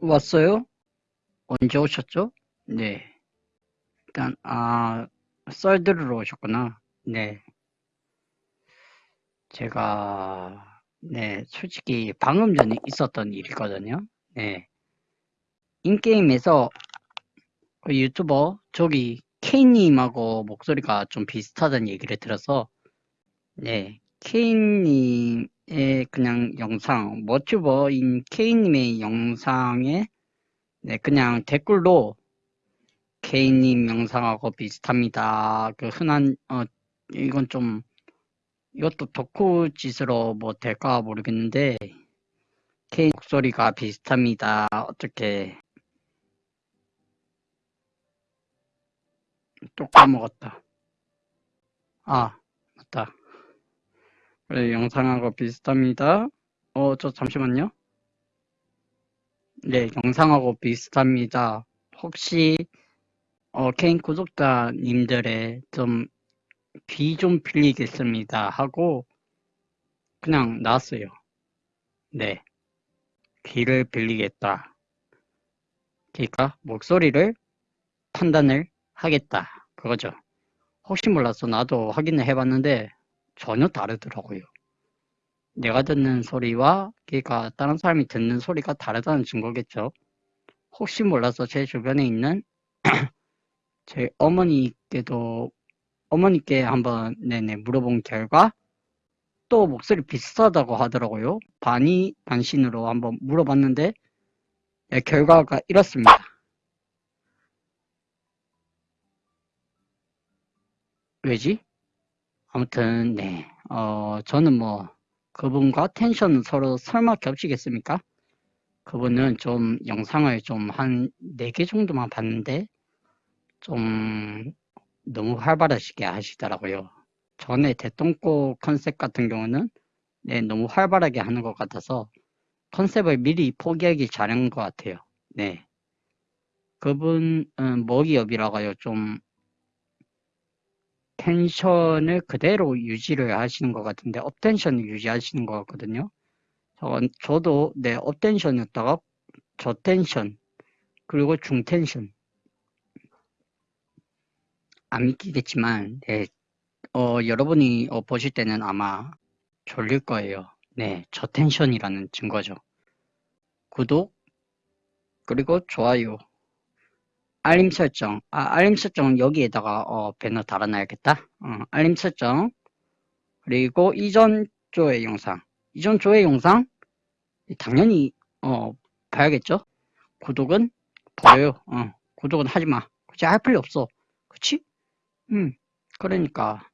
왔어요? 언제 오셨죠? 네. 일단, 아, 썰 들으러 오셨구나. 네. 제가, 네, 솔직히 방금 전에 있었던 일이거든요. 네. 인게임에서 그 유튜버, 저기, K님하고 목소리가 좀 비슷하다는 얘기를 들어서, 네. K님 의 그냥 영상, 머튜버인 K님의 영상에, 네, 그냥 댓글로 K님 영상하고 비슷합니다. 그 흔한, 어, 이건 좀, 이것도 덕후 짓으로 뭐 될까 모르겠는데, K 목소리가 비슷합니다. 어떻게, 또 까먹었다. 아, 맞다. 그래, 영상하고 비슷합니다. 어, 저 잠시만요. 네, 영상하고 비슷합니다. 혹시, 어, 개인 구독자님들의 좀, 귀 좀 빌리겠습니다. 하고, 그냥 나왔어요. 네. 귀를 빌리겠다. 그러니까, 목소리를 판단을 하겠다. 그거죠. 혹시 몰라서 나도 확인을 해봤는데, 전혀 다르더라고요. 내가 듣는 소리와 그러니까 다른 사람이 듣는 소리가 다르다는 증거겠죠. 혹시 몰라서 제 주변에 있는 제 어머니께도 어머니께 한번 네네 물어본 결과 또 목소리 비슷하다고 하더라고요. 반이 반신으로 한번 물어봤는데 네, 결과가 이렇습니다. 왜지? 아무튼 네, 어 저는 뭐 그분과 텐션은 서로 설마 겹치겠습니까? 그분은 좀 영상을 좀 한 4개 정도만 봤는데 좀 너무 활발하시게 하시더라고요. 전에 대똥꼬 컨셉 같은 경우는 네, 너무 활발하게 하는 것 같아서 컨셉을 미리 포기하기 잘한 것 같아요. 네. 그분은 먹이업이라고요. 좀 텐션을 그대로 유지를 하시는 것 같은데 업텐션을 유지하시는 것 같거든요. 저, 저도 네 업텐션이었다가 저텐션 그리고 중텐션 안 믿기겠지만 네, 어, 여러분이 어, 보실 때는 아마 졸릴 거예요. 네, 저텐션이라는 증거죠. 구독 그리고 좋아요 알림 설정. 아, 알림 설정은 여기에다가 어, 배너 달아놔야겠다. 어, 알림 설정. 그리고 이전 조회 영상. 이전 조회 영상 당연히 어, 봐야겠죠. 구독은 버려요. 어, 구독은 하지 마. 그치 할 필요 없어. 그치? 음, 그러니까